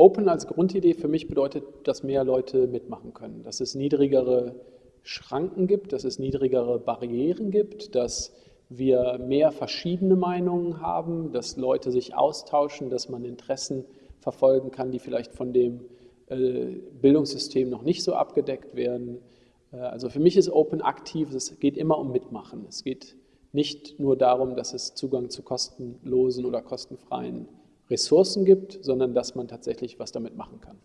Open als Grundidee für mich bedeutet, dass mehr Leute mitmachen können, dass es niedrigere Schranken gibt, dass es niedrigere Barrieren gibt, dass wir mehr verschiedene Meinungen haben, dass Leute sich austauschen, dass man Interessen verfolgen kann, die vielleicht von dem äh, Bildungssystem noch nicht so abgedeckt werden. Äh, also für mich ist Open aktiv, es geht immer um Mitmachen. Es geht nicht nur darum, dass es Zugang zu kostenlosen oder kostenfreien Ressourcen gibt, sondern dass man tatsächlich was damit machen kann.